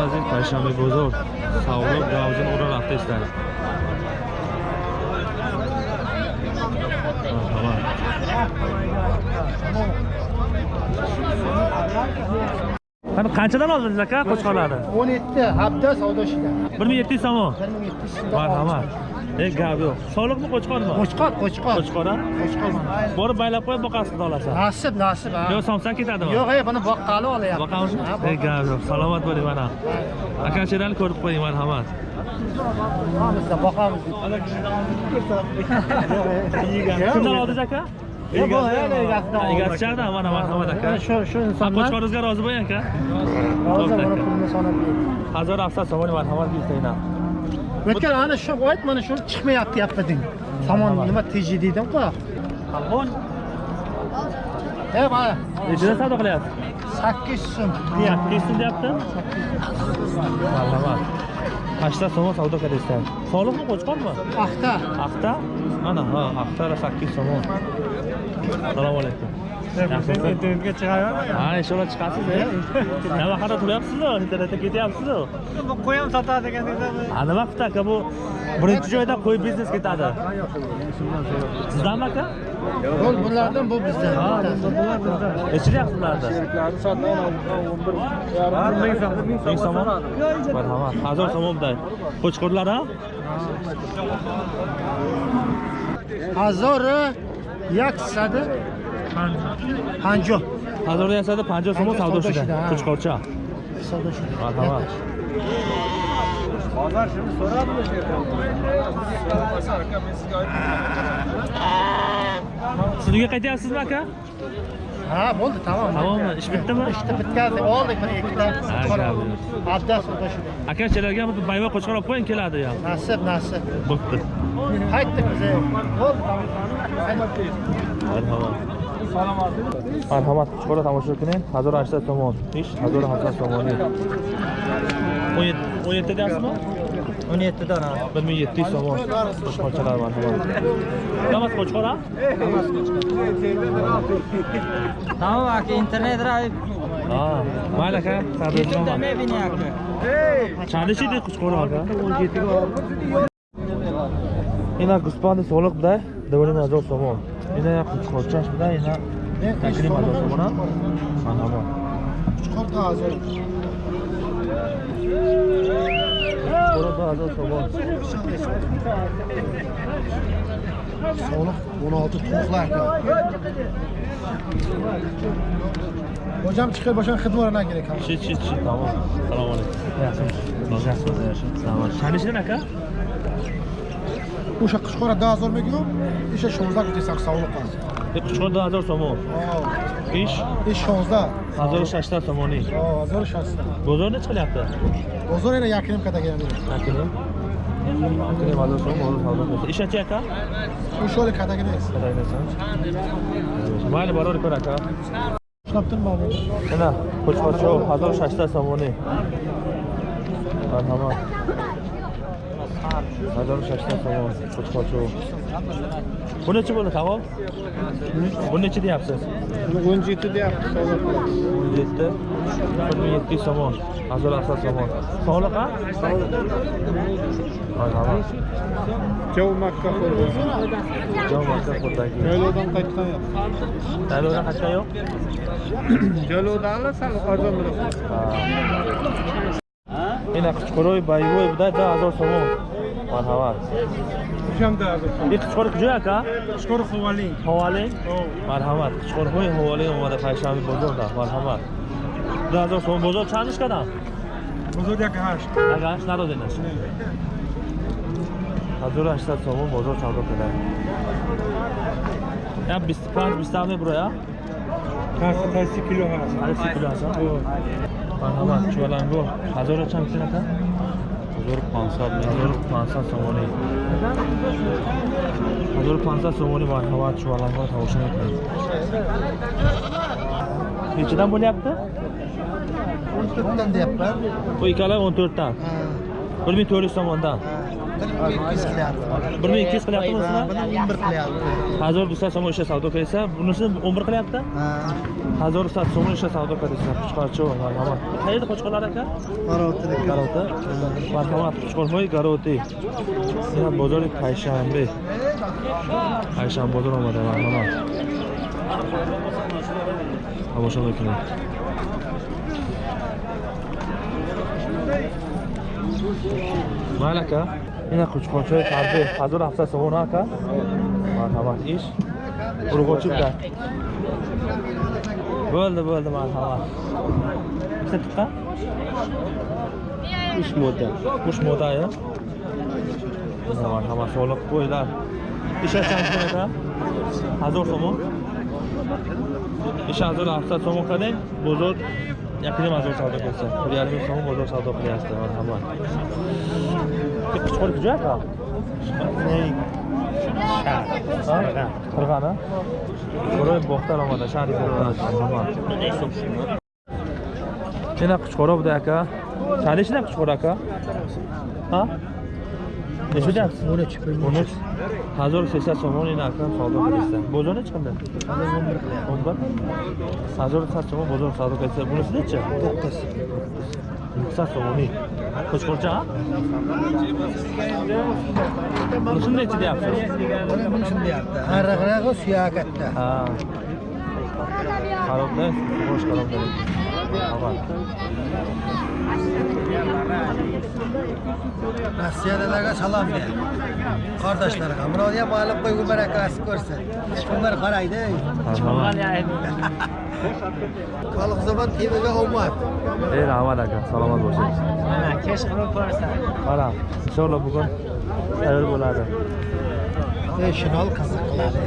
از این پشنبه بزرگ سوال دوازین او را رفته استرد مرحبا mana qanchadan oldingiz aka qo'chqorlarni 17 hafta savdo ishiga bir so'm bir so'm marhamat Ey gap soliqmi qo'chqormi qo'chqor qo'chqor qo'chqor a borib baylab qo'yib boqasiz xudo xohlasa nasib nasib ha yo'q somsan ketadimi yo'q ey, buni boqqali olyapti. boqamizmi e gap salomat bo'ling mana aka ukachalarni ko'rib qo'ying marhamat Hamisa boqamiz boqamiz kimdan oldingiz aka egasichada mana marhamat aka shu shu insonlar qo'chqoringizga rozi bo'ling aka rozi bo'lib pulni sanab hazor afsat sovon marhamat bittayna o'tgan ana shu ayt mana shu chiqmayapti yappa deng somon nima teji deydimku qalqon e mana nechida savdo qilyapti? 800 so'm deyapti sakkiz so'm deyapti marhamat Qashda somon savdo qilyapsan soliqmi qo'chqormi axta axta mana ha axtada 800 so'm. assalomu alaykum internetga chiqavermang Ha, inshaalloh chiqasiz nima haqida turyapsizlar internetda ketyapsizu bu qo'y ham sotadi ekan a nima aka bu birinchi joyda qo'y biznes ketadi sizdanmi aka yo'q bulardan bu bizdan bular bizda ichilyapti bularni sheriklari sotidan 11. yarim so'm ming so'm marhamat hazor so'mda qo'chqorlar a Jak sade? Panjo. Hazırda sade panjo somu savdoshida. Qo'chqorcha. Savdoshida. Marhamat. Bozor shuni so'rabmi shu yerda? aka men sizga aytdim. Siz uyga qaytyapsizmi aka? Ha, bo'ldi, tamom. Tamommi? Ish bitdimi? Ishni bitkazdik, oldik bir ikkita qo'chqor. Abdas o'tashdi. Aka, chalarga bayva qo'chqor olib qo'ying ya. Nasip, nasip. Bo'pti. Haydi bize. Ol. Marhamat. Çikolata tamaşırkının hazır açta somon. İş hazır hatta somon. 17 17 ders mi? 17 dana. 1700 somon. Qo'chqorchalar marhamat. Damas qo'chqora? Tamam aka, internet raib. Ha, mayli aka, sabr qiling. Chalishi deb qo'chqora aka. 17 ga. اینا گوسپاند سالک بده دوباره مزار سامان اینا یک کوچکارچش بده اینا تکریم مزار سامان خانمان کوچکار تا هزار کوچکار تا هزار سامان Sağlık 16 tuğlar. Hocam çıkıyor başan hıdmı orana gerek abi. Çi çi çi tamam. Selamun aleyküm. Yaşasın. Yaşasın. Selamun aleyküm. Tanıştın aka? уша қучқора 2000 мегирам иша 16 гуфтесан савол кун ин қучқора 2000 сомон иш иш 16 1600 сомони 1600 бозор нечи қиляпти бозор ера як ним катагира мира як ним як ним 1000 сомон 1000 сомон иша чи ака ушоли катагира нест катагира нест мали барори кор ака шаптин бабо ина қучқора 1600 сомони ан ҳама Sardor shashdan somon, qo'chqochuv. Bu necha bo'ldi tavom? Bu necha deyapsiz? 17 deyapti sovuq. 17 1700 somon. Azor asal somon. Sog'liq a? Marhamat. Jov Makka qo'rdi. Jov Makka qo'rdagi. Joylovdan qaytgan yo'q. Joylovdan qaytgan yo'q? Joylovdan sal qozon bilan. Ha. Yana Qichqoroy, Bayvoy, bu da azor марҳаба қичқор куҷояка қичқор ховали ховали марҳамат қичқорҳои ҳовали омада пайшанби бозор да марҳамат дуҳазор сом бозор чандиш кадам бозор якҳашт якҳашт надодена ҳазору ҳаштсад сомон бозор савдо када я бисту панҷ бисту ҳаме буроя ҳасаси кило ҳаст ҳаси кило ҳаст марҳамат чуваланго ҳазора чанд кинака हजार पांसा हजूर पांसा सोमोनी हजूर पांसा सोमोनी वाह हवा चुवाला हुआ था उसने कहा कितना बोले आप तो तंदे आप तो इकाला उन्तर टा हाँ। bir ming to'rt yuz so'mdan bir ming ikki yuz qilyapti bir ming ikki yuz qilyaptimi buni o'n bir qilyapti hozir yuz so'm o'sha savdo qilsa bunisini o'n bir qilyapti hozir yuz so'm o'sha savdo qilsa qo'chqorchi qayerda qo'chqorlar aka garovtida garovda marhamat qo'chqormoy garovti bozori payshanba payshanba bozor omada marhamat havo shunday Малака, ина кучкончои фарбе 1700 сомон ака. Марҳамат, иш. Урғочикка. Болды, болды, марҳамат. Бисе тупка? Уш мода. Уш мода я. Марҳамат, солиқ қойлар. Иша чанд мода? 1000 сомон. Иша 1700 сомон кадем? Бозор یکیم از اون سادا کنستم خود یعنی از اون بازار سادا کنی هستم من همه یک پچکاری کجا هستم؟ شهر شهر برای باختر آمده شهری برای هستم همه چه نه پچکارا بوده اکا؟ چندی چه نه پچکارا اکا؟ ها؟ چقدر است؟ 13 13 1300 تومان این اکرم سودا می‌رسن. بازار چنده؟ 11 1100 تومان بازار سودا قیسه. بونس نچه؟ 9 900 تومانی. ne Buni shundaychi deyapsiz? Buni shundayapti. Arraqrag'i suyakatda. Ha. Qarobda, qo'shqarobda. Rossiyadalarga salom ber. Qardoshlarga, Murodiyam ma'lum qo'ygu barakasi ko'rsin. Bunlar qaraydi. Qalqizobod TVga omad. Ey rahmat aka, salomat bo'ling. Mana kesh qilib ko'rsan. Mana, inshaalloh bugun sayr bo'ladi. Ey shinol qiziq qiladi.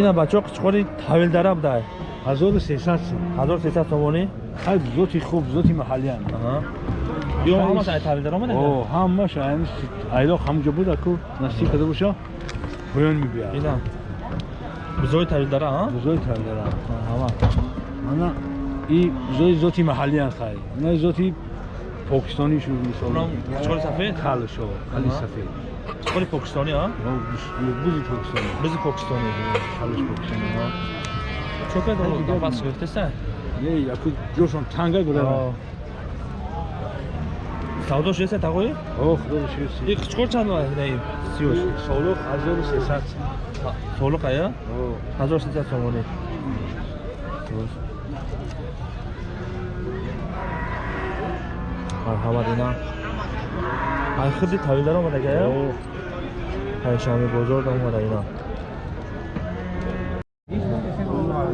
Ina bachoq chiqori tavil darabday. 1300 сум. 1300 сомони? Ҳай зоти хуб, зоти маҳаллиян. Аҳа. Ё ҳамаш айтал дар омада? О, ҳамаш айн айло ҳамҷо буда ку, насиб када боша. Хуён мебиа. Дидам. Бузои тавил дара, аҳа? Бузои тавил дара. Ҳама. Мана и бузои зоти маҳаллиян хай. Мана зоти покистонӣ шуд мисол. Чоли сафед? Хали шо, хали сафед. Чоли покистонӣ, аҳа? Бузи покистонӣ. Бузи покистонӣ. Хали покистонӣ, аҳа. Çöke de olur, kapat sıkıştı sen. Ne ya, kut, görsün, tanga gülüyor. Sağda şu yese takoyu? Oh, doğru şu yese. Bir kıçkor çanlı var, neyim? Siyoş. Soğuluk, hazır mı sesat? Soğuluk ayı? Oh. Hazır mı sesat somonu? Merhabalar inan. Ay hırdı tavilden olmadı ki ya. Oh. Ay şamı bozordan olmadı inan.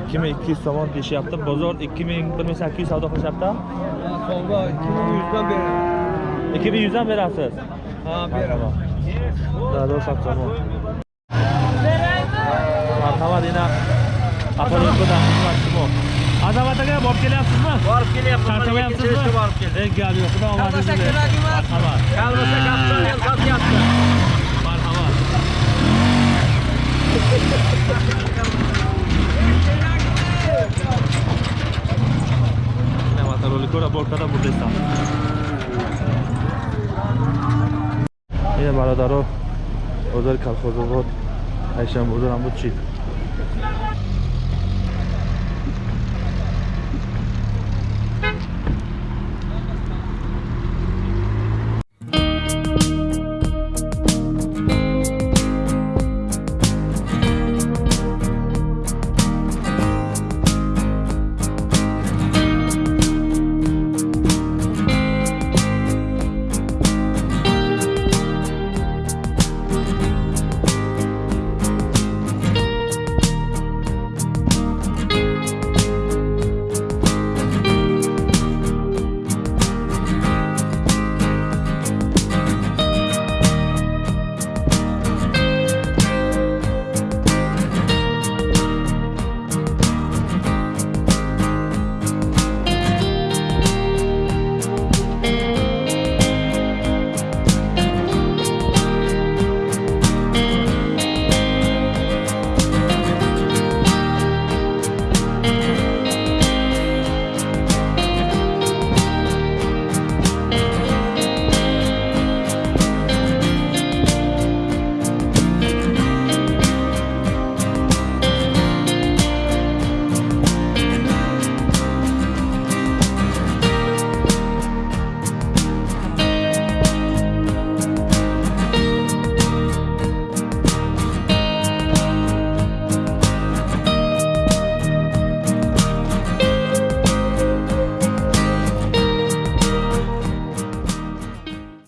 ikki ming ikki yuz somon deyishyapti bozor ikki ming bir ming sakkiz yuz savdo qilishyapti savdo ikki ming yuzdan beraman ikki ming yuzdan berasiz ha beraman darrov sabzavot marhamat yana apolikodan xizmatchimoq azamat aka borib kelyapsizmi borib kelyapman charchamayapsizmi borib keldim eng gap yo'q xudo omadingizni bersin marhamat kolbasa kapsalga sotyapti ин бародаро озари калхозобод айшамбурдорам буд чи